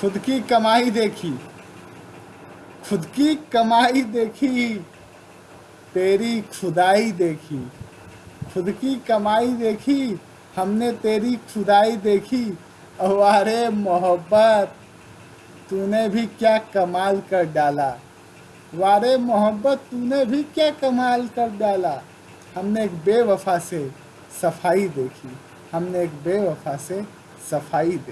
खुद की कमाई देखी। खुद की कमाई देखी, तेरी खुदाई देखी। खुद की कमाई देखी, हमने तेरी खुदाई देखी। अवारे मोहब्बत, तूने भी क्या कमाल कर डाला। वारे मोहब्बत, तूने भी क्या कमाल कर डाला। हमने एक बेवफा से सफ़ाई देखी। हमने एक बेवफा से सफ़ाई देखी।